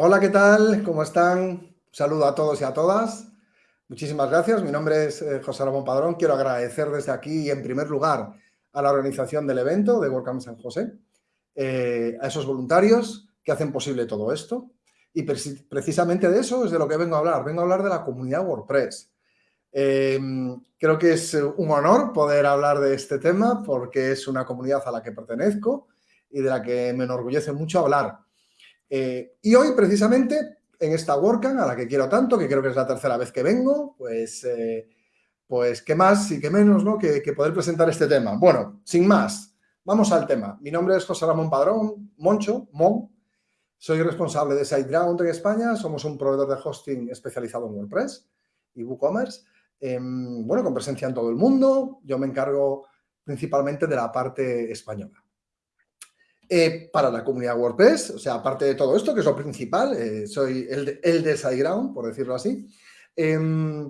Hola, ¿qué tal? ¿Cómo están? saludo a todos y a todas. Muchísimas gracias. Mi nombre es eh, José Ramón Padrón. Quiero agradecer desde aquí, en primer lugar, a la organización del evento de WordCamp San José, eh, a esos voluntarios que hacen posible todo esto. Y precisamente de eso es de lo que vengo a hablar. Vengo a hablar de la comunidad WordPress. Em, creo que es un honor poder hablar de este tema porque es una comunidad a la que pertenezco y de la que me enorgullece mucho hablar. Eh, y hoy, precisamente, en esta WordCamp, a la que quiero tanto, que creo que es la tercera vez que vengo, pues, eh, pues qué más y qué menos ¿no? que, poder presentar este tema. Bueno, sin más, vamos al tema. Mi nombre es José Ramón Padrón, Moncho, Mon. Soy responsable de SiteGround en España. Somos un proveedor de hosting especializado en WordPress y WooCommerce. Em, bueno, con presencia en todo el mundo. Yo me encargo principalmente de la parte española. Eh, para la comunidad WordPress, o sea, aparte de todo esto, que es lo principal, eh, soy el de, el de SiteGround, por decirlo así, em,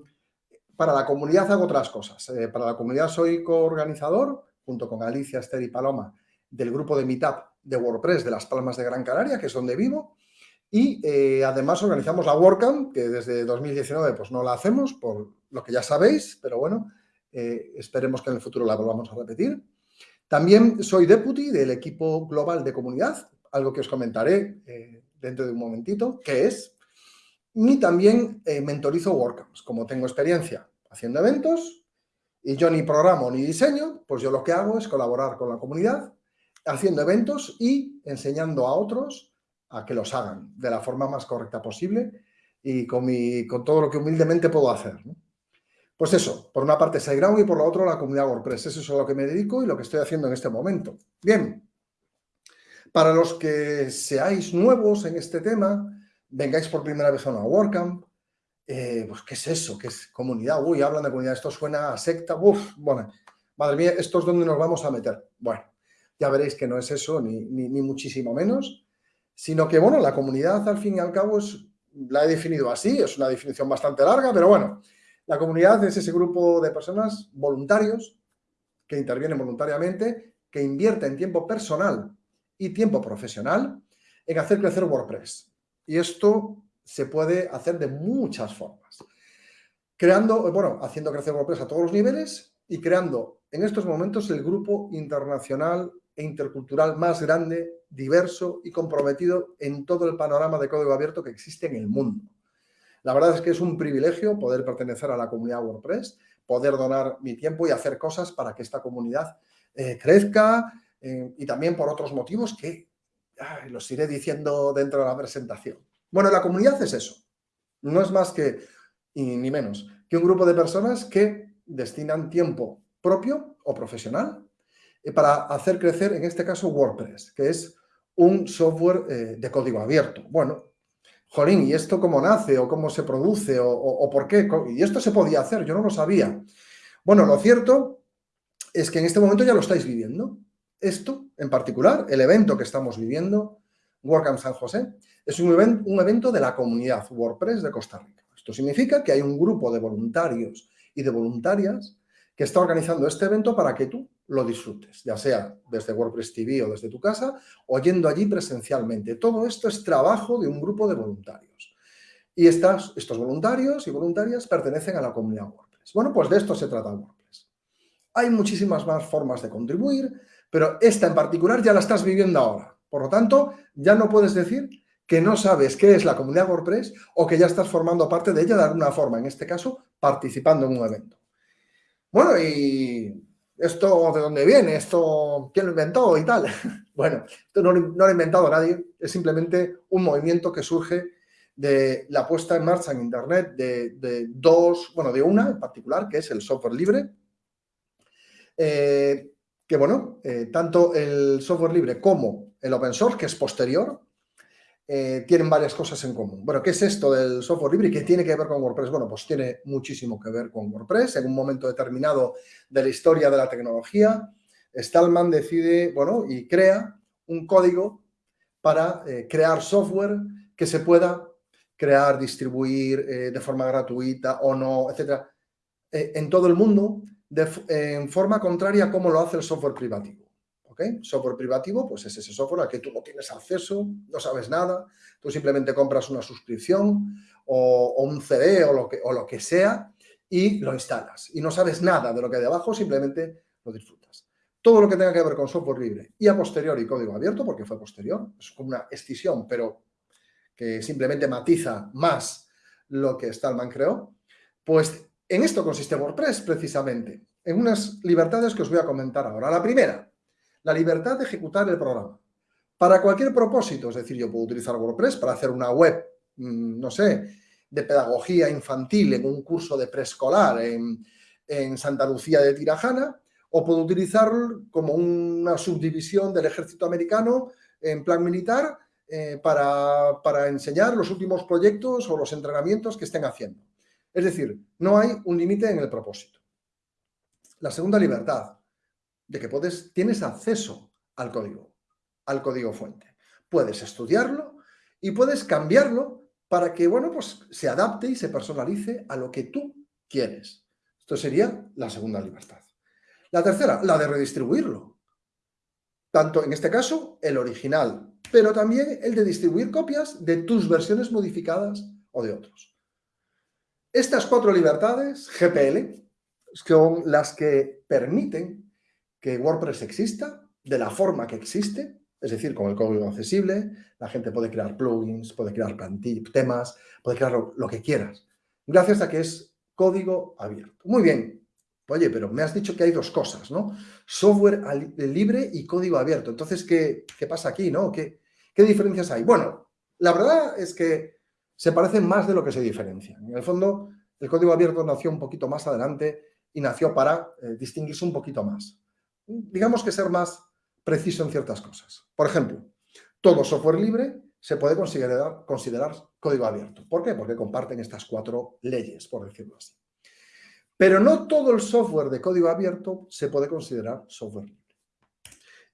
para la comunidad hago otras cosas. Eh, para la comunidad soy coorganizador, junto con Alicia, Esther y Paloma, del grupo de Meetup de WordPress de Las Palmas de Gran Canaria, que es donde vivo, y además organizamos la WordCamp, que desde 2019 pues no la hacemos, por lo que ya sabéis, pero bueno, esperemos que en el futuro la volvamos a repetir. También soy deputy del equipo global de comunidad, algo que os comentaré eh, dentro de un momentito, que es. Y también eh, mentorizo WordCamps. Como tengo experiencia haciendo eventos y yo ni programo ni diseño, pues yo lo que hago es colaborar con la comunidad haciendo eventos y enseñando a otros a que los hagan de la forma más correcta posible y con, mi, con todo lo que humildemente puedo hacer. Pues eso, por una parte SiteGround y por la otra la comunidad WordPress. Eso es a lo que me dedico y lo que estoy haciendo en este momento. Bien, para los que seáis nuevos en este tema, vengáis por primera vez a una WordCamp, eh, pues ¿qué es eso? ¿Qué es comunidad? Uy, hablan de comunidad, esto suena a secta, uf, bueno, madre mía, esto es donde nos vamos a meter. Bueno, ya veréis que no es eso, ni, ni muchísimo menos, sino que, bueno, la comunidad al fin y al cabo es, la he definido así, es una definición bastante larga, pero bueno, la comunidad es ese grupo de personas voluntarios que intervienen voluntariamente, que invierten tiempo personal y tiempo profesional en hacer crecer WordPress. Y esto se puede hacer de muchas formas. Creando, bueno, haciendo crecer WordPress a todos los niveles y creando en estos momentos el grupo internacional e intercultural más grande, diverso y comprometido en todo el panorama de código abierto que existe en el mundo. La verdad es que es un privilegio poder pertenecer a la comunidad WordPress, poder donar mi tiempo y hacer cosas para que esta comunidad eh, crezca eh, y también por otros motivos que los iré diciendo dentro de la presentación. Bueno, la comunidad es eso. No es más que, ni menos, que un grupo de personas que destinan tiempo propio o profesional para hacer crecer, en este caso, WordPress, que es un software de código abierto. Bueno, jolín, ¿y esto cómo nace o cómo se produce o, por qué? Y esto se podía hacer, yo no lo sabía. Bueno, lo cierto es que en este momento ya lo estáis viviendo. Esto, en particular, el evento que estamos viviendo, WordCamp San José, es un evento de la comunidad WordPress de Costa Rica. Esto significa que hay un grupo de voluntarios y de voluntarias que está organizando este evento para que tú lo disfrutes, ya sea desde WordPress TV o desde tu casa o yendo allí presencialmente. Todo esto es trabajo de un grupo de voluntarios. Y estas, estos voluntarios y voluntarias pertenecen a la comunidad WordPress. Bueno, pues de esto se trata WordPress. Hay muchísimas más formas de contribuir, pero esta en particular ya la estás viviendo ahora. Por lo tanto, ya no puedes decir que no sabes qué es la comunidad WordPress o que ya estás formando parte de ella de alguna forma, en este caso, participando en un evento. Bueno, y ¿Esto de dónde viene? ¿Esto quién lo inventó y tal? Bueno, esto no, lo ha inventado nadie, es simplemente un movimiento que surge de la puesta en marcha en Internet de, dos, bueno, de una en particular, que es el software libre, eh, que bueno, eh, tanto el software libre como el open source, que es posterior, eh, tienen varias cosas en común. Bueno, ¿qué es esto del software libre y qué tiene que ver con WordPress? Bueno, pues tiene muchísimo que ver con WordPress. En un momento determinado de la historia de la tecnología, Stallman decide, bueno, y crea un código para eh, crear software que se pueda crear, distribuir eh, de forma gratuita o no, etcétera, en todo el mundo en forma contraria a cómo lo hace el software privativo. Software privativo, pues es ese software al que tú no tienes acceso, no sabes nada, tú simplemente compras una suscripción o, un CD o lo, que, o lo que sea y lo instalas. Y no sabes nada de lo que hay debajo, simplemente lo disfrutas. Todo lo que tenga que ver con software libre y a posteriori código abierto, porque fue posterior, es como una escisión, pero que simplemente matiza más lo que Stallman creó, pues en esto consiste WordPress precisamente, en unas libertades que os voy a comentar ahora. La primera, la libertad de ejecutar el programa. Para cualquier propósito, es decir, yo puedo utilizar WordPress para hacer una web, mm, no sé, de pedagogía infantil en un curso de preescolar en, Santa Lucía de Tirajana, o puedo utilizarlo como una subdivisión del ejército americano en plan militar eh, para, para, enseñar los últimos proyectos o los entrenamientos que estén haciendo. Es decir, no hay un límite en el propósito. La segunda libertad, de que puedes, tienes acceso al código, al código fuente. Puedes estudiarlo y puedes cambiarlo para que, bueno, pues se adapte y se personalice a lo que tú quieres. Esto sería la segunda libertad. La tercera, la de redistribuirlo. Tanto, en este caso, el original, pero también el de distribuir copias de tus versiones modificadas o de otros. Estas cuatro libertades, GPL, son las que permiten que WordPress exista de la forma que existe, es decir, con el código accesible, la gente puede crear plugins, puede crear temas, puede crear lo, que quieras, gracias a que es código abierto. Muy bien, oye, pero me has dicho que hay dos cosas, ¿no? Software libre y código abierto. Entonces, ¿qué, pasa aquí, no? ¿Qué, ¿Qué diferencias hay? Bueno, la verdad es que se parecen más de lo que se diferencian. En el fondo, el código abierto nació un poquito más adelante y nació para eh, distinguirse un poquito más. Digamos que ser más preciso en ciertas cosas. Por ejemplo, todo software libre se puede considerar, código abierto. ¿Por qué? Porque comparten estas cuatro leyes, por decirlo así. Pero no todo el software de código abierto se puede considerar software libre.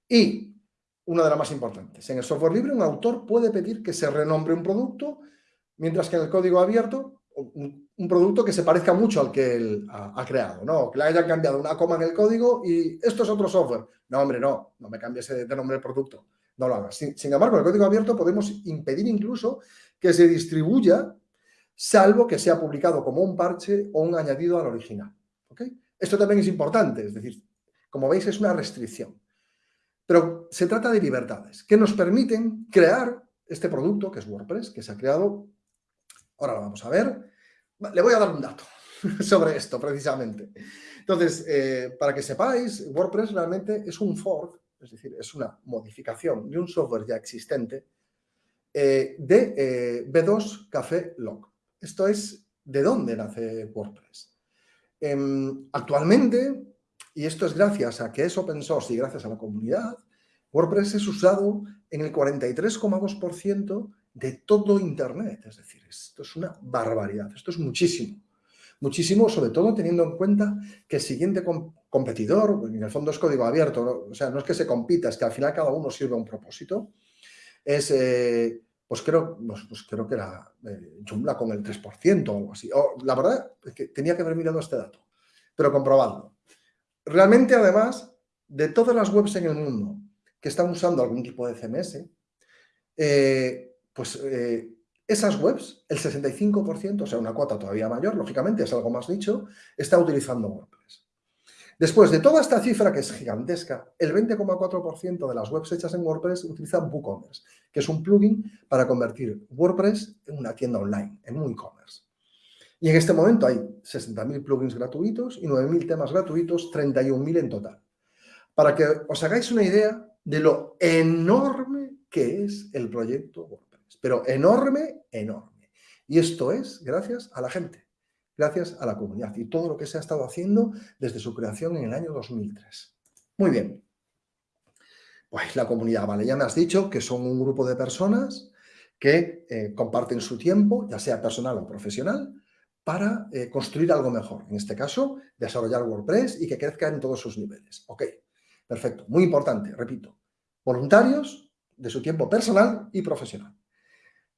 Y una de las más importantes, en el software libre un autor puede pedir que se renombre un producto, mientras que en el código abierto un, producto que se parezca mucho al que él ha, creado, ¿no? Que le hayan cambiado una coma en el código y esto es otro software. No, hombre, no, no me cambies de, nombre del producto, no lo hagas. Sin, embargo, en el código abierto podemos impedir incluso que se distribuya salvo que sea publicado como un parche o un añadido al original. Esto también es importante, es decir, como veis es una restricción. Pero se trata de libertades que nos permiten crear este producto que es WordPress, que se ha creado Ahora lo vamos a ver. Le voy a dar un dato sobre esto, precisamente. Entonces, eh, para que sepáis, WordPress realmente es un fork, es decir, es una modificación de un software ya existente eh, de eh, B2 Café Log. Esto es de dónde nace WordPress. Em, actualmente, y esto es gracias a que es open source y gracias a la comunidad, WordPress es usado en el 43,2% de todo Internet. Es decir, esto es una barbaridad, esto es muchísimo. Muchísimo, sobre todo teniendo en cuenta que el siguiente competidor, en el fondo es código abierto, o sea, no es que se compita, es que al final cada uno sirve a un propósito, es, eh, pues, creo, pues, pues, creo que era eh, con el 3% o algo así. la verdad es que tenía que haber mirado este dato, pero comprobadlo. Realmente, además, de todas las webs en el mundo que están usando algún tipo de CMS, eh, pues eh, esas webs, el 65%, o sea, una cuota todavía mayor, lógicamente, es algo más dicho, está utilizando WordPress. Después de toda esta cifra, que es gigantesca, el 20,4% de las webs hechas en WordPress utilizan WooCommerce, que es un plugin para convertir WordPress en una tienda online, en un e-commerce. Y en este momento hay 60.000 plugins gratuitos y 9.000 temas gratuitos, 31.000 en total. Para que os hagáis una idea de lo enorme que es el proyecto WordPress pero enorme, enorme. Y esto es gracias a la gente, gracias a la comunidad y todo lo que se ha estado haciendo desde su creación en el año 2003. Muy bien. Pues la comunidad, vale, ya me has dicho que son un grupo de personas que eh, comparten su tiempo, ya sea personal o profesional, para eh, construir algo mejor. En este caso, desarrollar WordPress y que crezca en todos sus niveles. Ok, perfecto. Muy importante, repito. Voluntarios de su tiempo personal y profesional.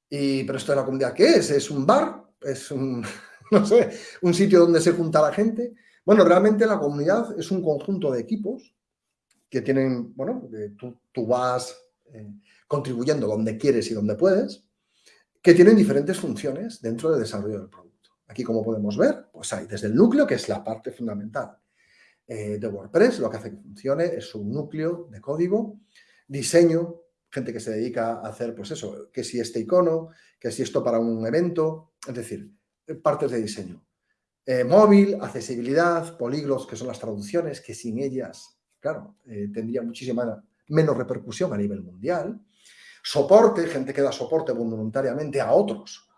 Y, pero esto de la comunidad, ¿qué es? ¿Es un bar? ¿Es un, no sé, un sitio donde se junta la gente? Bueno, realmente la comunidad es un conjunto de equipos que tienen, bueno, tú, vas eh, contribuyendo donde quieres y donde puedes, que tienen diferentes funciones dentro del desarrollo del producto. Aquí, como podemos ver, pues hay desde el núcleo, que es la parte fundamental eh, de WordPress, lo que hace que funcione es un núcleo de código, diseño, gente que se dedica a hacer, pues eso, que si este icono, que si esto para un evento, es decir, partes de diseño. Eh, móvil, accesibilidad, políglots, que son las traducciones, que sin ellas, claro, eh, tendría muchísima menos repercusión a nivel mundial. Soporte, gente que da soporte voluntariamente a otros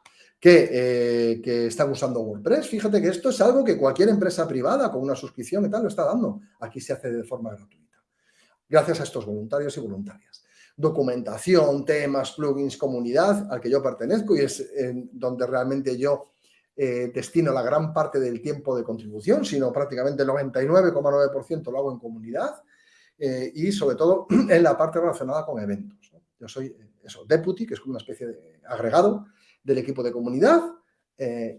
que, eh, que, están usando WordPress. Fíjate que esto es algo que cualquier empresa privada con una suscripción y tal lo está dando. Aquí se hace de forma gratuita. Gracias a estos voluntarios y voluntarias. Documentación, temas, plugins, comunidad al que yo pertenezco y es en donde realmente yo eh, destino la gran parte del tiempo de contribución, sino prácticamente el 99,9% lo hago en comunidad eh, y sobre todo en la parte relacionada con eventos. Yo soy eh, eso, deputy, que es como una especie de agregado del equipo de comunidad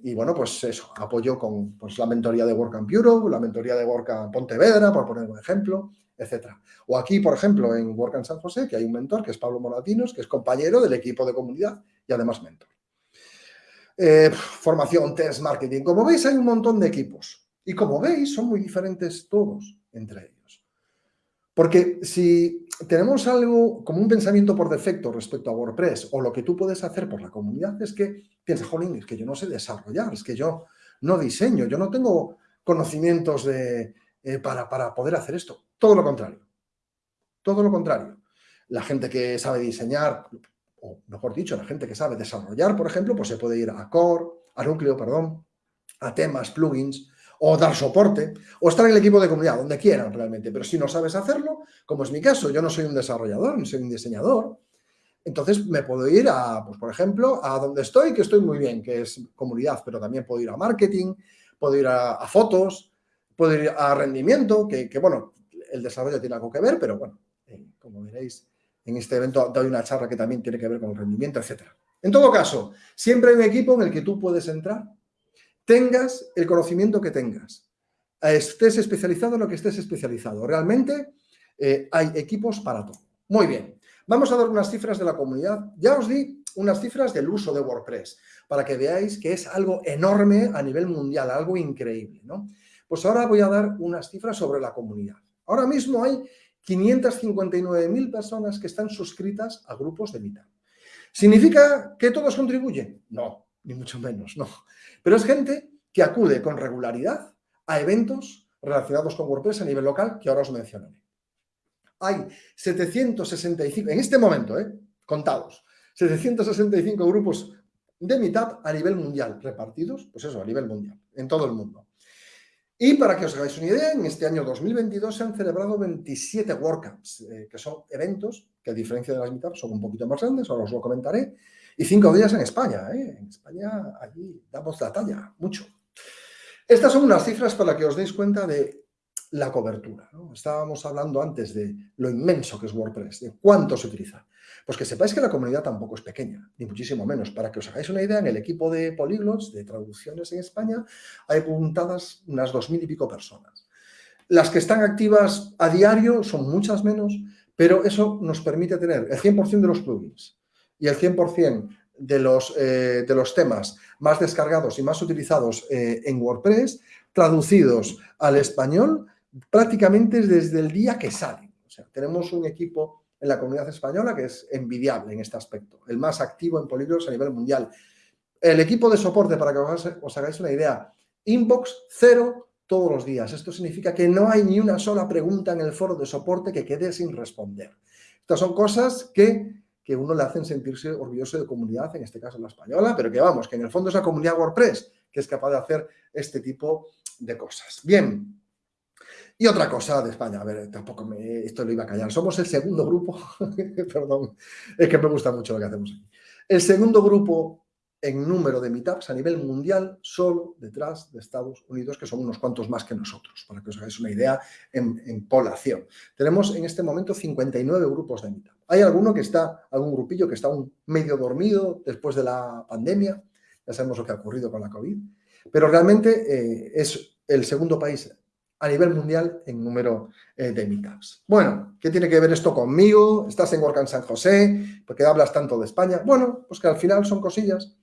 y bueno, pues eso, apoyo con pues, la mentoría de WordCamp Europe, la mentoría de WordCamp Pontevedra, por poner un ejemplo, etcétera. O aquí, por ejemplo, en WordCamp San José, que hay un mentor, que es Pablo Moratinos, que es compañero del equipo de comunidad y además mentor. Eh, formación, test, marketing. Como veis, hay un montón de equipos. Y como veis, son muy diferentes todos entre ellos. Porque si tenemos algo como un pensamiento por defecto respecto a WordPress o lo que tú puedes hacer por la comunidad es que piensas, jolín, es que yo no sé desarrollar, es que yo no diseño, yo no tengo conocimientos de, eh, para, para poder hacer esto. Todo lo contrario. Todo lo contrario. La gente que sabe diseñar, o mejor dicho, la gente que sabe desarrollar, por ejemplo, pues se puede ir a core, a núcleo, perdón, a temas, plugins, o dar soporte, o estar en el equipo de comunidad, donde quieran realmente. Pero si no sabes hacerlo, como es mi caso, yo no soy un desarrollador, no soy un diseñador, entonces me puedo ir a, pues por ejemplo, a donde estoy, que estoy muy bien, que es comunidad, pero también puedo ir a marketing, puedo ir a, fotos, puedo ir a rendimiento, que, que, bueno, el desarrollo tiene algo que ver, pero bueno, eh, como veréis, en este evento doy una charla que también tiene que ver con el rendimiento, etc. En todo caso, siempre hay un equipo en el que tú puedes entrar, tengas el conocimiento que tengas, estés especializado en lo que estés especializado. Realmente eh, hay equipos para todo. Muy bien, vamos a dar unas cifras de la comunidad. Ya os di unas cifras del uso de WordPress, para que veáis que es algo enorme a nivel mundial, algo increíble. ¿no? Pues ahora voy a dar unas cifras sobre la comunidad. Ahora mismo hay 559.000 personas que están suscritas a grupos de mitad. ¿Significa que todos contribuyen? No, ni mucho menos, no. Pero es gente que acude con regularidad a eventos relacionados con WordPress a nivel local que ahora os mencionaré. Hay 765, en este momento, ¿eh? contados, 765 grupos de Meetup a nivel mundial, repartidos, pues eso, a nivel mundial, en todo el mundo. Y para que os hagáis una idea, en este año 2022 se han celebrado 27 WordCamps, eh, que son eventos que a diferencia de las meetups son un poquito más grandes, ahora os lo comentaré, y cinco días en España. ¿eh? En España allí damos la talla, mucho. Estas son unas cifras para que os deis cuenta de la cobertura. Estábamos hablando antes de lo inmenso que es WordPress, de cuánto se utiliza. Pues que sepáis que la comunidad tampoco es pequeña, ni muchísimo menos. Para que os hagáis una idea, en el equipo de políglots, de traducciones en España, hay apuntadas unas dos mil y pico personas. Las que están activas a diario son muchas menos, pero eso nos permite tener el 100% de los plugins y el 100% de los, eh, de los temas más descargados y más utilizados eh, en WordPress, traducidos al español prácticamente desde el día que salen. O sea, tenemos un equipo en la comunidad española que es envidiable en este aspecto, el más activo en polígonos a nivel mundial. El equipo de soporte, para que os, hagáis una idea, inbox cero todos los días. Esto significa que no hay ni una sola pregunta en el foro de soporte que quede sin responder. Estas son cosas que, que uno le hacen sentirse orgulloso de comunidad, en este caso la española, pero que vamos, que en el fondo es la comunidad WordPress que es capaz de hacer este tipo de cosas. Bien, y otra cosa de España, a ver, tampoco me, esto lo iba a callar. Somos el segundo grupo, perdón, es que me gusta mucho lo que hacemos aquí. El segundo grupo en número de meetups a nivel mundial, solo detrás de Estados Unidos, que son unos cuantos más que nosotros, para que os hagáis una idea en, población. Tenemos en este momento 59 grupos de meetup. Hay alguno que está, algún grupillo que está un medio dormido después de la pandemia, ya sabemos lo que ha ocurrido con la COVID, pero realmente eh, es el segundo país a nivel mundial en número eh, de meetups. Bueno, ¿qué tiene que ver esto conmigo? ¿Estás en WordCamp San José? ¿Por qué hablas tanto de España? Bueno, pues que al final son cosillas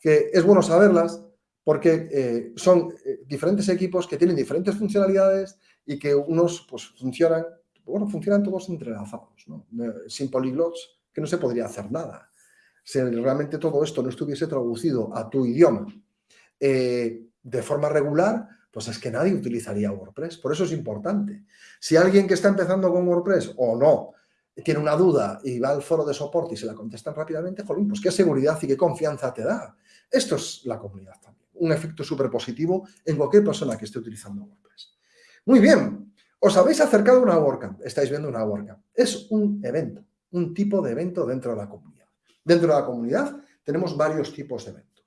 que es bueno saberlas porque eh, son diferentes equipos que tienen diferentes funcionalidades y que unos pues funcionan, bueno, funcionan todos entrelazados, ¿no? Sin polyglots que no se podría hacer nada. Si realmente todo esto no estuviese traducido a tu idioma de forma regular, pues es que nadie utilizaría WordPress. Por eso es importante. Si alguien que está empezando con WordPress o no tiene una duda y va al foro de soporte y se la contestan rápidamente, jolín, pues qué seguridad y qué confianza te da. Esto es la comunidad también. Un efecto súper positivo en cualquier persona que esté utilizando WordPress. Muy bien. Os habéis acercado a una WordCamp. Estáis viendo una WordCamp. Es un evento, un tipo de evento dentro de la comunidad. Dentro de la comunidad tenemos varios tipos de eventos.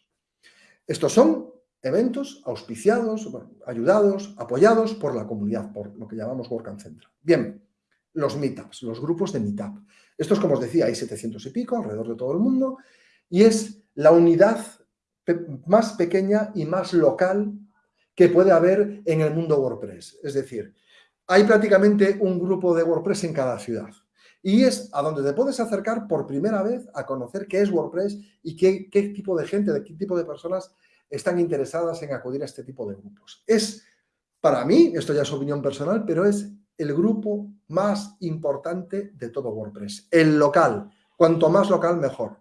Estos son eventos auspiciados, ayudados, apoyados por la comunidad, por lo que llamamos WordCamp Central. Bien, los meetups, los grupos de meetup. Estos, como os decía, hay 700 y pico alrededor de todo el mundo y es la unidad más pequeña y más local que puede haber en el mundo WordPress. Es decir, hay prácticamente un grupo de WordPress en cada ciudad. Y es a donde te puedes acercar por primera vez a conocer qué es WordPress y qué, tipo de gente, de qué tipo de personas están interesadas en acudir a este tipo de grupos. Es, para mí, esto ya es opinión personal, pero es el grupo más importante de todo WordPress, el local. Cuanto más local, mejor.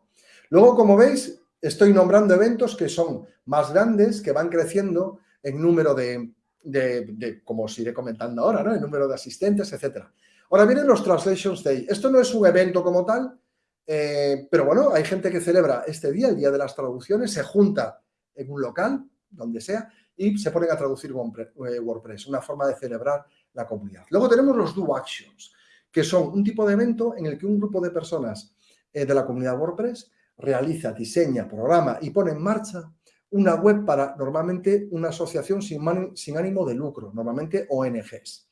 Luego, como veis, estoy nombrando eventos que son más grandes, que van creciendo en número de, como os iré comentando ahora, ¿no? En número de asistentes, etcétera. Ahora vienen los Translations Day. Esto no es un evento como tal, eh, pero bueno, hay gente que celebra este día, el Día de las Traducciones, se junta en un local, donde sea, y se ponen a traducir eh, WordPress, una forma de celebrar la comunidad. Luego tenemos los Do Actions, que son un tipo de evento en el que un grupo de personas eh, de la comunidad WordPress realiza, diseña, programa y pone en marcha una web para normalmente una asociación sin, ánimo de lucro, normalmente ONGs.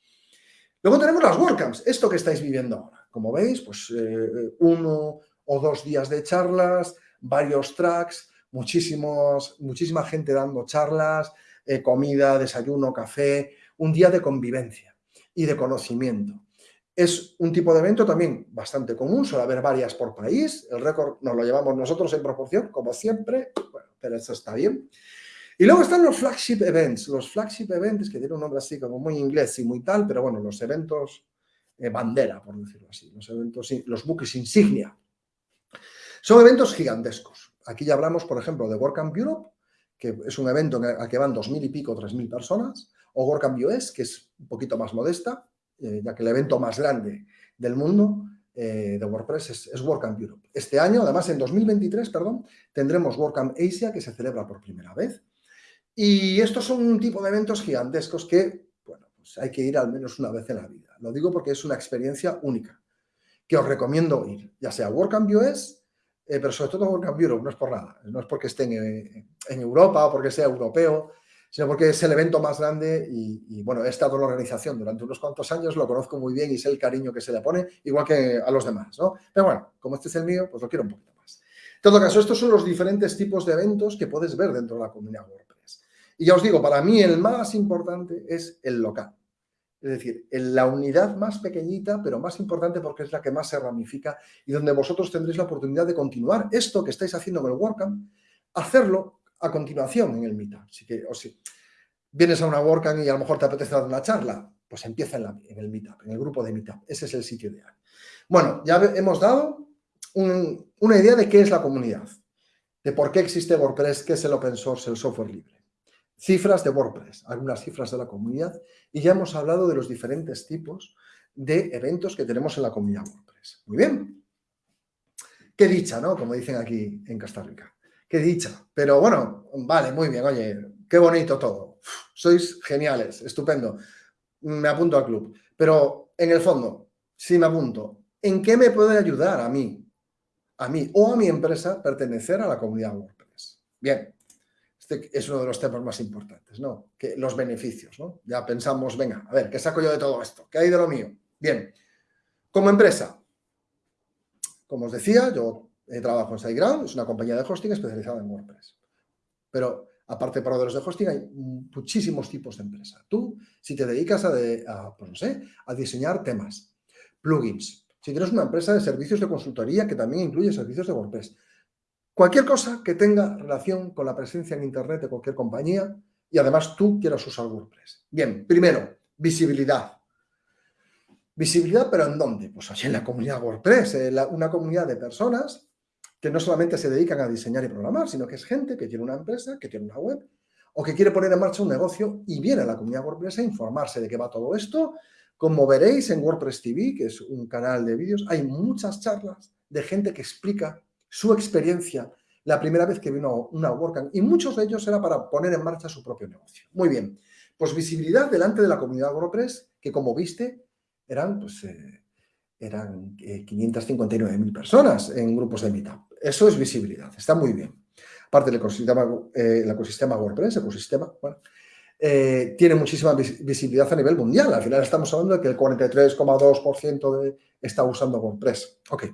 Luego tenemos las WordCamps, esto que estáis viviendo ahora. Como veis, pues eh, uno o dos días de charlas, varios tracks, muchísimos, muchísima gente dando charlas, eh, comida, desayuno, café, un día de convivencia y de conocimiento. Es un tipo de evento también bastante común, suele haber varias por país, el récord nos lo llevamos nosotros en proporción, como siempre, bueno, pero eso está bien. Y luego están los flagship events, los flagship events, que tienen un nombre así como muy inglés y muy tal, pero bueno, los eventos eh, bandera, por decirlo así, los eventos, los buques insignia. Son eventos gigantescos. Aquí ya hablamos, por ejemplo, de WordCamp Europe, que es un evento al que van dos mil y pico, tres mil personas, o WordCamp US, que es un poquito más modesta, eh, ya que el evento más grande del mundo eh, de WordPress es, es, WordCamp Europe. Este año, además en 2023, perdón, tendremos WordCamp Asia, que se celebra por primera vez. Y estos son un tipo de eventos gigantescos que, bueno, pues hay que ir al menos una vez en la vida. Lo digo porque es una experiencia única, que os recomiendo ir, ya sea WordCamp US, eh, pero sobre todo WordCamp Europe, no es por nada, no es porque esté en, Europa o porque sea europeo, sino porque es el evento más grande y, bueno, he estado en la organización durante unos cuantos años, lo conozco muy bien y sé el cariño que se le pone, igual que a los demás, ¿no? Pero bueno, como este es el mío, pues lo quiero un poquito más. En todo caso, estos son los diferentes tipos de eventos que puedes ver dentro de la comunidad WordPress. Y ya os digo, para mí el más importante es el local. Es decir, en la unidad más pequeñita, pero más importante porque es la que más se ramifica y donde vosotros tendréis la oportunidad de continuar esto que estáis haciendo en el WordCamp, hacerlo a continuación en el Meetup. Así que, o si vienes a una WordCamp y a lo mejor te apetece dar una charla, pues empieza en, el Meetup, en el grupo de Meetup. Ese es el sitio ideal. Bueno, ya hemos dado una idea de qué es la comunidad, de por qué existe WordPress, qué es el open source, el software libre cifras de WordPress, algunas cifras de la comunidad y ya hemos hablado de los diferentes tipos de eventos que tenemos en la comunidad WordPress. Muy bien. Qué dicha, ¿no? Como dicen aquí en Costa Rica. Qué dicha. Pero bueno, vale, muy bien. Oye, qué bonito todo. Sois geniales, estupendo. Me apunto al club. Pero en el fondo, si me apunto, ¿en qué me puede ayudar a mí, a mí o a mi empresa pertenecer a la comunidad WordPress? Bien, este es uno de los temas más importantes, ¿no? Que los beneficios, ¿no? Ya pensamos, venga, a ver, ¿qué saco yo de todo esto? ¿Qué hay de lo mío? Bien, como empresa, como os decía, yo trabajo en SiteGround, es una compañía de hosting especializada en WordPress. Pero aparte de proveedores de hosting, hay muchísimos tipos de empresa. Tú, si te dedicas a, pues no sé, a diseñar temas, plugins, si tienes una empresa de servicios de consultoría que también incluye servicios de WordPress, cualquier cosa que tenga relación con la presencia en Internet de cualquier compañía y además tú quieras usar WordPress. Bien, primero, visibilidad. Visibilidad, pero ¿en dónde? Pues allí en la comunidad WordPress, una comunidad de personas que no solamente se dedican a diseñar y programar, sino que es gente que tiene una empresa, que tiene una web, o que quiere poner en marcha un negocio y viene a la comunidad WordPress a informarse de qué va todo esto. Como veréis en WordPress TV, que es un canal de vídeos, hay muchas charlas de gente que explica su experiencia la primera vez que vino una WordCamp y muchos de ellos era para poner en marcha su propio negocio. Muy bien, pues visibilidad delante de la comunidad WordPress, que como viste eran pues, eh, eran 559.000 eh, personas en grupos de Meetup. Eso es visibilidad, está muy bien. Aparte del ecosistema, eh, el ecosistema WordPress, ecosistema, bueno, eh, tiene muchísima visibilidad a nivel mundial. Al final estamos hablando de que el 43,2% está usando WordPress. Ok.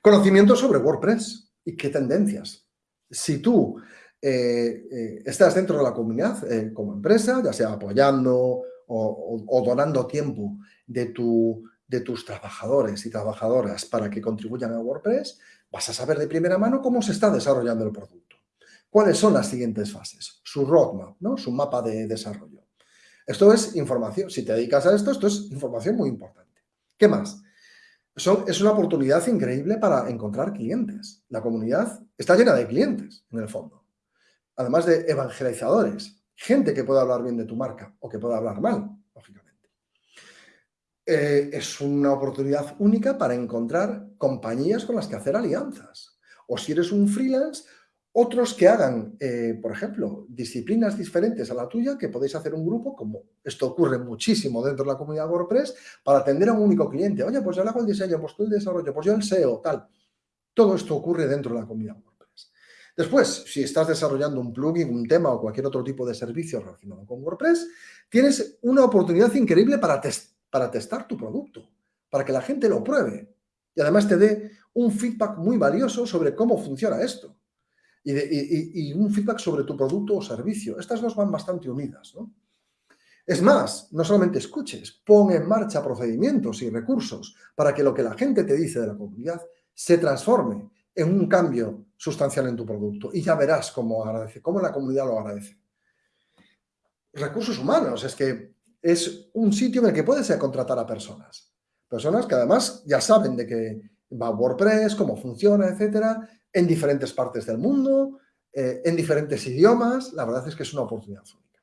Conocimiento sobre WordPress y qué tendencias. Si tú estás dentro de la comunidad como empresa, ya sea apoyando o donando tiempo de tu de tus trabajadores y trabajadoras para que contribuyan a WordPress, vas a saber de primera mano cómo se está desarrollando el producto. ¿Cuáles son las siguientes fases? Su roadmap, ¿no? su mapa de desarrollo. Esto es información. Si te dedicas a esto, esto es información muy importante. ¿Qué más? es una oportunidad increíble para encontrar clientes. La comunidad está llena de clientes, en el fondo. Además de evangelizadores, gente que pueda hablar bien de tu marca o que pueda hablar mal, lógicamente. Eh, es una oportunidad única para encontrar compañías con las que hacer alianzas. O si eres un freelance, otros que hagan, eh, por ejemplo, disciplinas diferentes a la tuya, que podéis hacer un grupo, como esto ocurre muchísimo dentro de la comunidad WordPress, para atender a un único cliente. Oye, pues yo hago el diseño, pues tú el desarrollo, pues yo el SEO, tal. Todo esto ocurre dentro de la comunidad WordPress. Después, si estás desarrollando un plugin, un tema o cualquier otro tipo de servicio relacionado con WordPress, tienes una oportunidad increíble para testar para testar tu producto, para que la gente lo pruebe y además te dé un feedback muy valioso sobre cómo funciona esto y, un feedback sobre tu producto o servicio. Estas dos van bastante unidas, ¿no? Es más, no solamente escuches, pon en marcha procedimientos y recursos para que lo que la gente te dice de la comunidad se transforme en un cambio sustancial en tu producto y ya verás cómo agradece, cómo la comunidad lo agradece. Recursos humanos, es que es un sitio en el que puedes contratar a personas. Personas que además ya saben de qué va WordPress, cómo funciona, etcétera, en diferentes partes del mundo, eh, en diferentes idiomas. La verdad es que es una oportunidad única.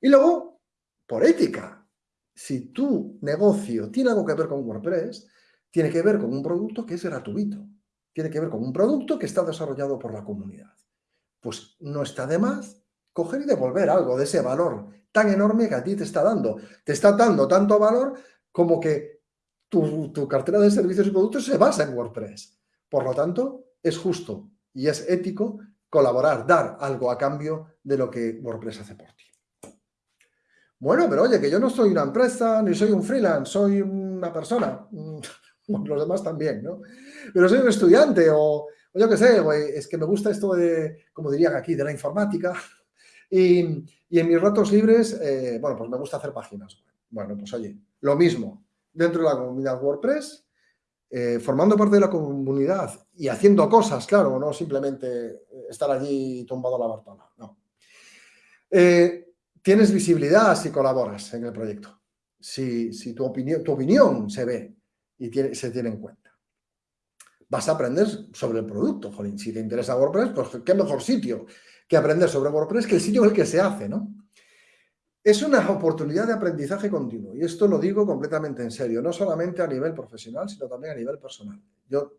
Y luego, por ética, si tu negocio tiene algo que ver con WordPress, tiene que ver con un producto que es gratuito. Tiene que ver con un producto que está desarrollado por la comunidad. Pues no está de más coger y devolver algo de ese valor tan enorme que a ti te está dando. Te está dando tanto valor como que tu, cartera de servicios y productos se basa en WordPress. Por lo tanto, es justo y es ético colaborar, dar algo a cambio de lo que WordPress hace por ti. Bueno, pero oye, que yo no soy una empresa, ni soy un freelance, soy una persona, los demás también, ¿no? Pero soy un estudiante o, o yo qué sé, es que me gusta esto de, como dirían aquí, de la informática, y, en mis ratos libres, eh, bueno, pues me gusta hacer páginas. Bueno, pues oye, lo mismo, dentro de la comunidad WordPress, eh, formando parte de la comunidad y haciendo cosas, claro, no simplemente estar allí tumbado a la bartola, no. Eh, tienes visibilidad si colaboras en el proyecto, si, tu, opinión, tu opinión se ve y se tiene en cuenta. Vas a aprender sobre el producto, jolín. Si te interesa WordPress, pues qué mejor sitio que aprender sobre WordPress que el sitio en el que se hace, ¿no? Es una oportunidad de aprendizaje continuo y esto lo digo completamente en serio, no solamente a nivel profesional, sino también a nivel personal. Yo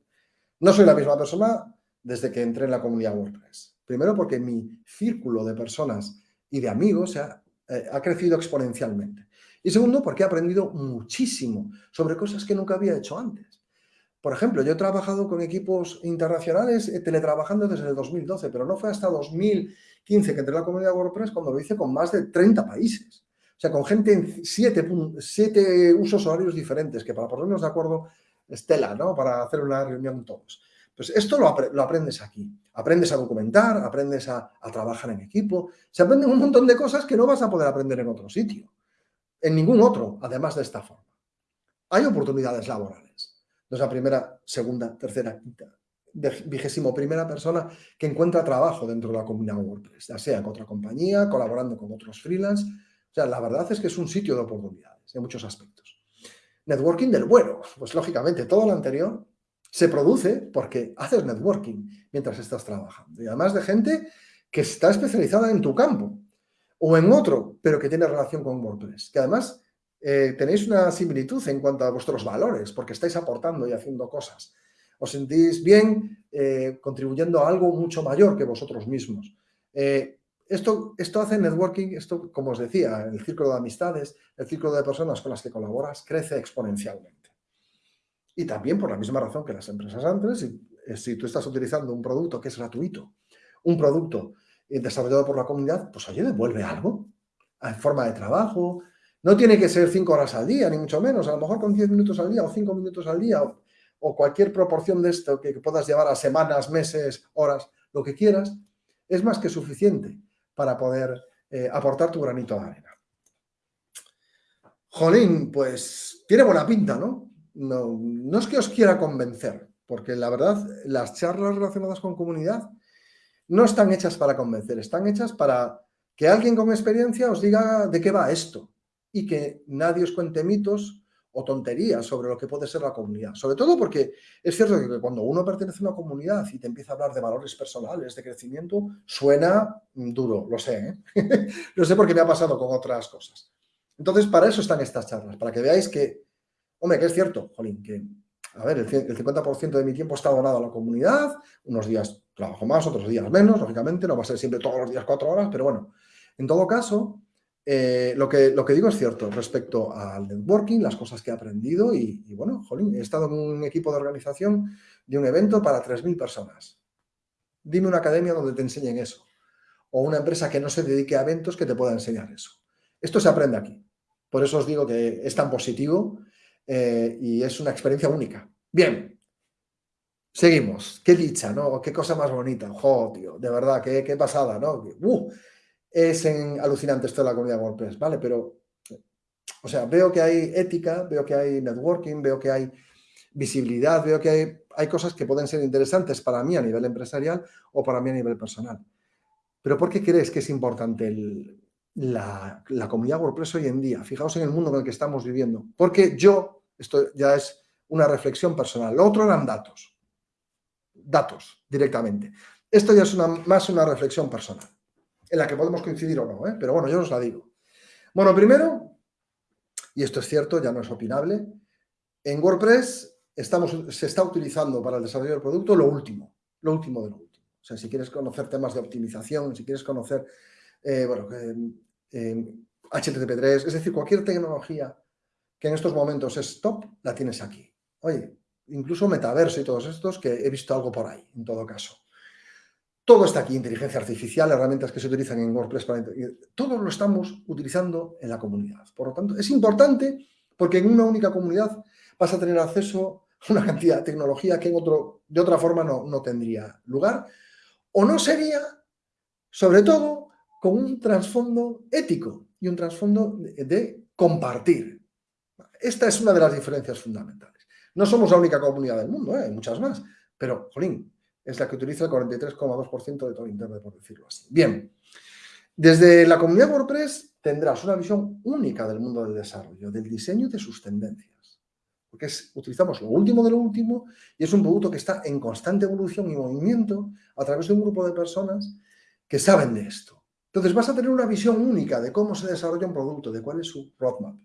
no soy la misma persona desde que entré en la comunidad WordPress. Primero porque mi círculo de personas y de amigos ha, eh, ha crecido exponencialmente. Y segundo, porque he aprendido muchísimo sobre cosas que nunca había hecho antes. Por ejemplo, yo he trabajado con equipos internacionales eh, teletrabajando desde el 2012, pero no fue hasta 2015 que entré en la comunidad WordPress cuando lo hice con más de 30 países. O sea, con gente en siete, usos horarios diferentes, que para ponernos de acuerdo estela, ¿no? Para hacer una reunión todos. Pues esto lo, aprendes aquí. Aprendes a documentar, aprendes a, a, trabajar en equipo. Se aprenden un montón de cosas que no vas a poder aprender en otro sitio. En ningún otro, además de esta forma. Hay oportunidades laborales. No es la primera, segunda, tercera, quinta, vigésimo primera persona que encuentra trabajo dentro de la comunidad WordPress, ya sea con otra compañía, colaborando con otros freelance. O sea, la verdad es que es un sitio de oportunidades en muchos aspectos. Networking del bueno, pues lógicamente todo lo anterior se produce porque haces networking mientras estás trabajando. Y además de gente que está especializada en tu campo o en otro, pero que tiene relación con WordPress. Que además eh, tenéis una similitud en cuanto a vuestros valores, porque estáis aportando y haciendo cosas os sentís bien eh, contribuyendo a algo mucho mayor que vosotros mismos. Eh, esto, esto hace networking, esto, como os decía, el círculo de amistades, el círculo de personas con las que colaboras crece exponencialmente. Y también por la misma razón que las empresas antes, si, tú estás utilizando un producto que es gratuito, un producto desarrollado por la comunidad, pues oye, devuelve algo en forma de trabajo. No tiene que ser cinco horas al día, ni mucho menos. A lo mejor con diez minutos al día o cinco minutos al día o cualquier proporción de esto que puedas llevar a semanas, meses, horas, lo que quieras, es más que suficiente para poder eh, aportar tu granito de arena. Jolín, pues tiene buena pinta, ¿no? ¿no? No es que os quiera convencer, porque la verdad, las charlas relacionadas con comunidad no están hechas para convencer, están hechas para que alguien con experiencia os diga de qué va esto y que nadie os cuente mitos o tonterías sobre lo que puede ser la comunidad. Sobre todo porque es cierto que cuando uno pertenece a una comunidad y te empieza a hablar de valores personales, de crecimiento, suena duro, lo sé. ¿eh? lo sé porque me ha pasado con otras cosas. Entonces, para eso están estas charlas, para que veáis que, hombre, que es cierto, Jolín, que, a ver, el 50% de mi tiempo está donado a la comunidad, unos días trabajo más, otros días menos, lógicamente, no va a ser siempre todos los días cuatro horas, pero bueno, en todo caso, eh, lo, que, lo que digo es cierto respecto al networking, las cosas que he aprendido y, bueno, jolín, he estado en un equipo de organización de un evento para 3.000 personas. Dime una academia donde te enseñen eso. O una empresa que no se dedique a eventos que te pueda enseñar eso. Esto se aprende aquí. Por eso os digo que es tan positivo eh, y es una experiencia única. Bien, seguimos. Qué dicha, ¿no? Qué cosa más bonita. Jo, de verdad, qué, qué pasada, ¿no? Uh, es en, alucinante esto de la comunidad WordPress, ¿vale? Pero, o sea, veo que hay ética, veo que hay networking, veo que hay visibilidad, veo que hay, hay cosas que pueden ser interesantes para mí a nivel empresarial o para mí a nivel personal. Pero ¿por qué crees que es importante la, la, comunidad WordPress hoy en día? Fijaos en el mundo en el que estamos viviendo. Porque yo, esto ya es una reflexión personal. Lo otro eran datos. Datos, directamente. Esto ya es una, más una reflexión personal en la que podemos coincidir o no, ¿eh? pero bueno, yo os la digo. Bueno, primero, y esto es cierto, ya no es opinable, en WordPress estamos, se está utilizando para el desarrollo del producto lo último, lo último de lo último. O sea, si quieres conocer temas de optimización, si quieres conocer, eh, bueno, HTTP3, es decir, cualquier tecnología que en estos momentos es top, la tienes aquí. Oye, incluso metaverso y todos estos, que he visto algo por ahí, en todo caso. Todo está aquí, inteligencia artificial, herramientas que se utilizan en WordPress, para, todo lo estamos utilizando en la comunidad. Por lo tanto, es importante porque en una única comunidad vas a tener acceso a una cantidad de tecnología que en otro, de otra forma no, no tendría lugar o no sería, sobre todo, con un trasfondo ético y un trasfondo de, compartir. Esta es una de las diferencias fundamentales. No somos la única comunidad del mundo, ¿eh? hay muchas más, pero, jolín, es la que utiliza el 43,2% de todo Internet, por decirlo así. Bien, desde la comunidad WordPress tendrás una visión única del mundo del desarrollo, del diseño y de sus tendencias. Porque utilizamos lo último de lo último y es un producto que está en constante evolución y movimiento a través de un grupo de personas que saben de esto. Entonces vas a tener una visión única de cómo se desarrolla un producto, de cuál es su roadmap,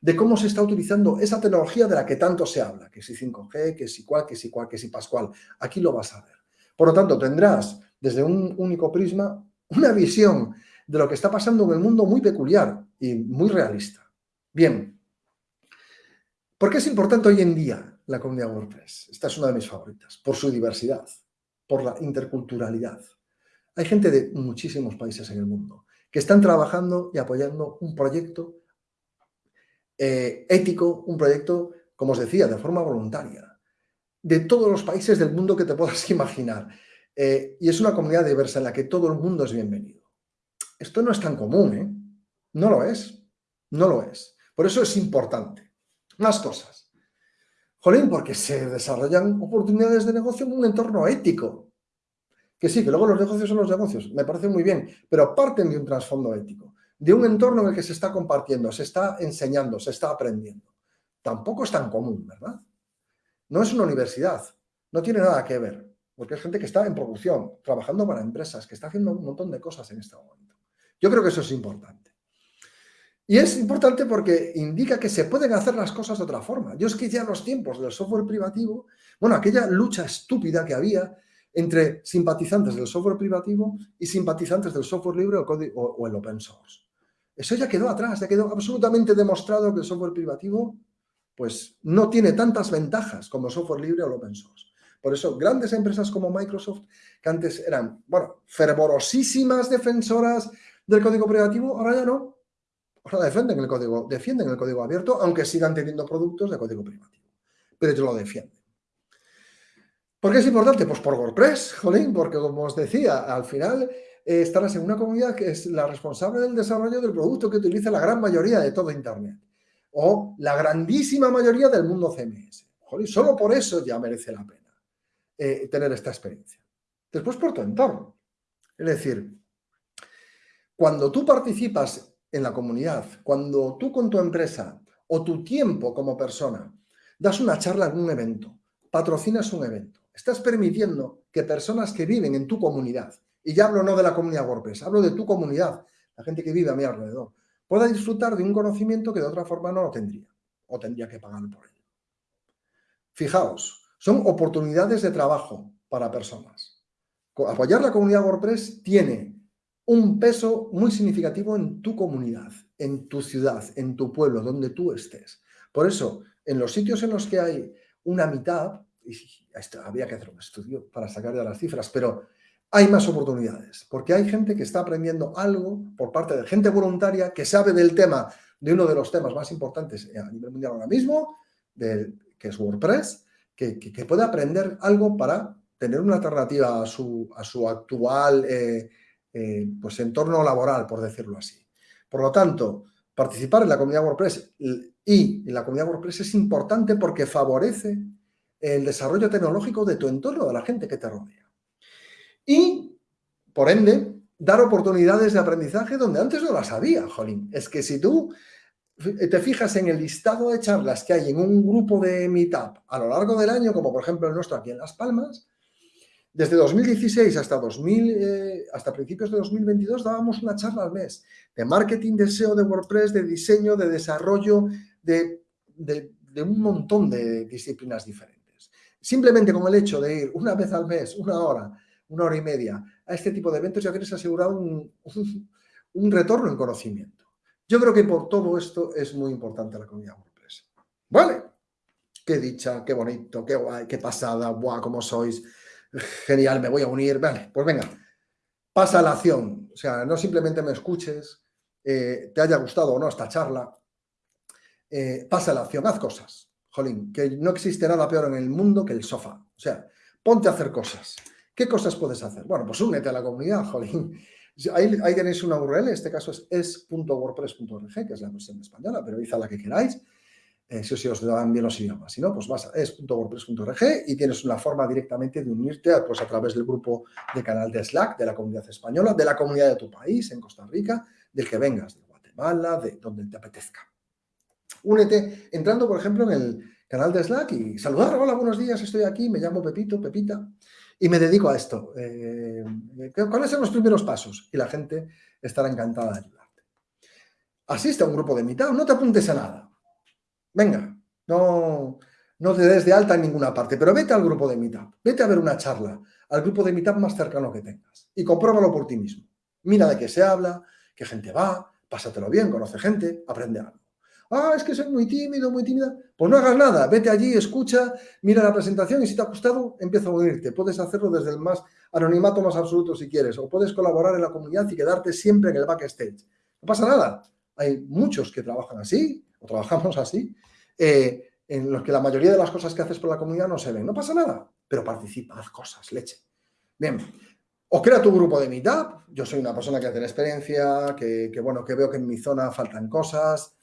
de cómo se está utilizando esa tecnología de la que tanto se habla, que si 5G, que si cual, que si cual, que si pascual. Aquí lo vas a ver. Por lo tanto, tendrás desde un único prisma una visión de lo que está pasando en el mundo muy peculiar y muy realista. Bien, ¿por qué es importante hoy en día la comunidad WordPress? Esta es una de mis favoritas, por su diversidad, por la interculturalidad. Hay gente de muchísimos países en el mundo que están trabajando y apoyando un proyecto eh, ético, un proyecto como os decía, de forma voluntaria, de todos los países del mundo que te puedas imaginar. Eh, y es una comunidad diversa en la que todo el mundo es bienvenido. Esto no es tan común, ¿eh? No lo es, no lo es. Por eso es importante. Más cosas. Jolín, porque se desarrollan oportunidades de negocio en un entorno ético. Que sí, que luego los negocios son los negocios, me parece muy bien, pero parten de un trasfondo ético, de un entorno en el que se está compartiendo, se está enseñando, se está aprendiendo. Tampoco es tan común, ¿verdad? No es una universidad, no tiene nada que ver, porque es gente que está en producción, trabajando para empresas, que está haciendo un montón de cosas en este momento. Yo creo que eso es importante. Y es importante porque indica que se pueden hacer las cosas de otra forma. Yo es que ya los tiempos del software privativo, bueno, aquella lucha estúpida que había entre simpatizantes del software privativo y simpatizantes del software libre o, el open source. Eso ya quedó atrás, ya quedó absolutamente demostrado que el software privativo pues, no tiene tantas ventajas como software libre o el open source. Por eso, grandes empresas como Microsoft, que antes eran, bueno, fervorosísimas defensoras del código privativo, ahora ya no. Ahora defienden el código, defienden el código abierto, aunque sigan teniendo productos de código privativo. Pero ellos lo defienden. ¿Por qué es importante? Pues por WordPress, jolín, porque como os decía, al final eh, estarás en una comunidad que es la responsable del desarrollo del producto que utiliza la gran mayoría de todo Internet. O la grandísima mayoría del mundo CMS. Solo por eso ya merece la pena eh, tener esta experiencia. Después por tu entorno. Es decir, cuando tú participas en la comunidad, cuando tú con tu empresa o tu tiempo como persona das una charla en un evento, patrocinas un evento, estás permitiendo que personas que viven en tu comunidad, y ya hablo no de la comunidad WordPress, hablo de tu comunidad, la gente que vive a mi alrededor, pueda disfrutar de un conocimiento que de otra forma no lo tendría, o tendría que pagar por ello. Fijaos, son oportunidades de trabajo para personas. Apoyar la comunidad WordPress tiene un peso muy significativo en tu comunidad, en tu ciudad, en tu pueblo, donde tú estés. Por eso, en los sitios en los que hay una mitad, y que hacer un estudio para sacar ya las cifras, pero hay más oportunidades, porque hay gente que está aprendiendo algo por parte de gente voluntaria que sabe del tema, de uno de los temas más importantes a nivel mundial ahora mismo, que es WordPress, que, puede aprender algo para tener una alternativa a su, a su actual eh, eh, pues entorno laboral, por decirlo así. Por lo tanto, participar en la comunidad WordPress y en la comunidad WordPress es importante porque favorece el desarrollo tecnológico de tu entorno, de la gente que te rodea. Y, por ende, dar oportunidades de aprendizaje donde antes no las había, jolín. Es que si tú te fijas en el listado de charlas que hay en un grupo de Meetup a lo largo del año, como por ejemplo el nuestro aquí en Las Palmas, desde 2016 hasta, 2000, eh, hasta principios de 2022 dábamos una charla al mes de marketing, de SEO, de WordPress, de diseño, de desarrollo, de un montón de disciplinas diferentes. Simplemente con el hecho de ir una vez al mes, una hora, una hora y media, a este tipo de eventos ya tienes asegurado un, un, retorno en conocimiento. Yo creo que por todo esto es muy importante la comunidad WordPress. ¿Vale? Qué dicha, qué bonito, qué guay, qué pasada, buah, cómo sois, genial, me voy a unir. Vale, pues venga, pasa a la acción. O sea, no simplemente me escuches, eh, te haya gustado o no esta charla, eh, pasa a la acción, haz cosas jolín, que no existe nada peor en el mundo que el sofá. O sea, ponte a hacer cosas. ¿Qué cosas puedes hacer? Bueno, pues únete a la comunidad, jolín. Ahí, tenéis una URL, en este caso es es.wordpress.org, que es la versión española, pero a la que queráis, eh, si, os dan bien los idiomas. Si no, pues vas a es.wordpress.org y tienes una forma directamente de unirte pues, a través del grupo de canal de Slack de la comunidad española, de la comunidad de tu país, en Costa Rica, del que vengas, de Guatemala, de donde te apetezca. Únete entrando, por ejemplo, en el canal de Slack y saludar, hola, buenos días, estoy aquí, me llamo Pepito, Pepita, y me dedico a esto. Eh, ¿Cuáles son los primeros pasos? Y la gente estará encantada de ayudarte. Asiste a un grupo de mitad, no te apuntes a nada. Venga, no, no te des de alta en ninguna parte, pero vete al grupo de mitad, vete a ver una charla al grupo de mitad más cercano que tengas y compruébalo por ti mismo. Mira de qué se habla, qué gente va, pásatelo bien, conoce gente, aprende algo. Ah, es que soy muy tímido, muy tímida. Pues no hagas nada, vete allí, escucha, mira la presentación y si te ha gustado, empieza a unirte. Puedes hacerlo desde el más anonimato más absoluto si quieres, o puedes colaborar en la comunidad y quedarte siempre en el backstage. No pasa nada. Hay muchos que trabajan así, o trabajamos así, eh, en los que la mayoría de las cosas que haces por la comunidad no se ven. No pasa nada, pero participa, haz cosas, leche. Bien, o crea tu grupo de Meetup. Yo soy una persona que tiene experiencia, que, bueno, que veo que en mi zona faltan cosas.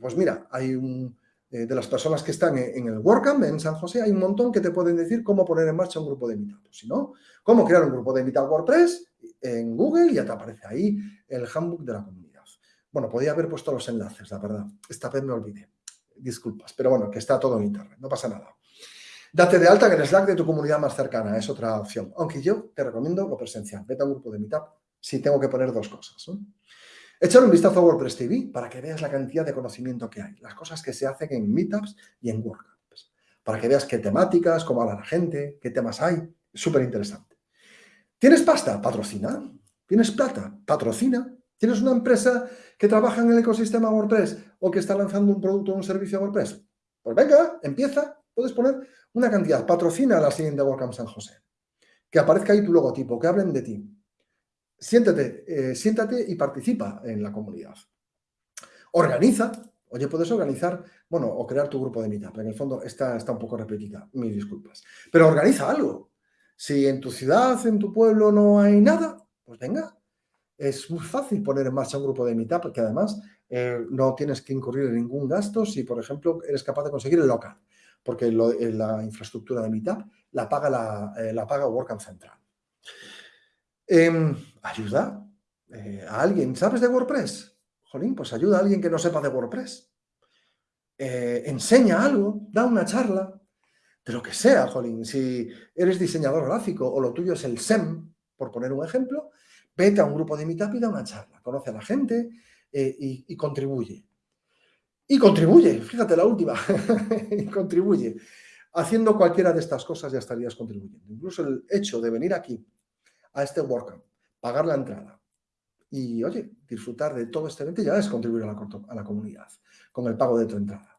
Pues mira, hay un, eh, de las personas que están en, el WordCamp en San José, hay un montón que te pueden decir cómo poner en marcha un grupo de Meetup. Si no, cómo crear un grupo de Meetup WordPress en Google y ya te aparece ahí el handbook de la comunidad. Bueno, podía haber puesto los enlaces, la verdad. Esta vez me olvidé. Disculpas, pero bueno, que está todo en internet, no pasa nada. Date de alta en el Slack de tu comunidad más cercana, es otra opción. Aunque yo te recomiendo lo presencial. Vete a un grupo de Meetup si tengo que poner dos cosas. Echar un vistazo a WordPress TV para que veas la cantidad de conocimiento que hay, las cosas que se hacen en Meetups y en WordCamps. Para que veas qué temáticas, cómo habla la gente, qué temas hay. Súper interesante. ¿Tienes pasta? Patrocina. ¿Tienes plata? Patrocina. ¿Tienes una empresa que trabaja en el ecosistema WordPress o que está lanzando un producto o un servicio a WordPress? Pues venga, empieza. Puedes poner una cantidad. Patrocina la siguiente WordCamp San José. Que aparezca ahí tu logotipo, que hablen de ti. Siéntate, eh, siéntate y participa en la comunidad. Organiza. Oye, puedes organizar, bueno, o crear tu grupo de Meetup. En el fondo está, está un poco repetida, mis disculpas. Pero organiza algo. Si en tu ciudad, en tu pueblo no hay nada, pues venga, es muy fácil poner en marcha un grupo de Meetup, porque además eh, no tienes que incurrir en ningún gasto si, por ejemplo, eres capaz de conseguir el local, porque eh, la infraestructura de Meetup la paga, la, la paga WordCamp Central. Em, ayuda a alguien. ¿Sabes de WordPress? Jolín, pues ayuda a alguien que no sepa de WordPress. enseña algo, da una charla, de lo que sea, jolín. Si eres diseñador gráfico o lo tuyo es el SEM, por poner un ejemplo, vete a un grupo de Meetup y da una charla, conoce a la gente eh, y, contribuye. Y contribuye, fíjate la última, y contribuye. Haciendo cualquiera de estas cosas ya estarías contribuyendo. Incluso el hecho de venir aquí, a este WordCamp, pagar la entrada y, oye, disfrutar de todo este evento ya es contribuir a la, a la comunidad con el pago de tu entrada.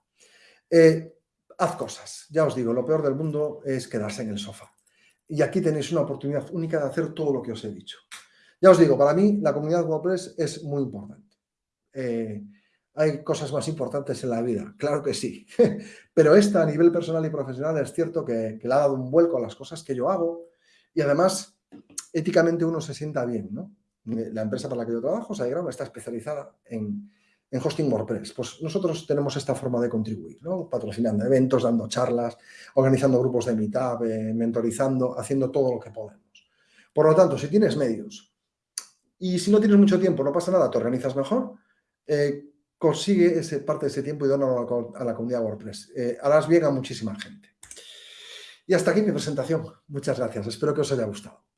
Eh, haz cosas. Ya os digo, lo peor del mundo es quedarse en el sofá. Y aquí tenéis una oportunidad única de hacer todo lo que os he dicho. Ya os digo, para mí la comunidad WordPress es muy importante. Eh, hay cosas más importantes en la vida, claro que sí. Pero esta a nivel personal y profesional es cierto que, le ha dado un vuelco a las cosas que yo hago y además éticamente uno se sienta bien. ¿no? La empresa para la que yo trabajo, SiteGround, está especializada en, hosting WordPress. Pues nosotros tenemos esta forma de contribuir, ¿no? patrocinando eventos, dando charlas, organizando grupos de meetup, eh, mentorizando, haciendo todo lo que podemos. Por lo tanto, si tienes medios y si no tienes mucho tiempo, no pasa nada, te organizas mejor, eh, consigue ese, parte de ese tiempo y dónalo a la, comunidad WordPress. Eh, harás bien a muchísima gente. Y hasta aquí mi presentación. Muchas gracias. Espero que os haya gustado.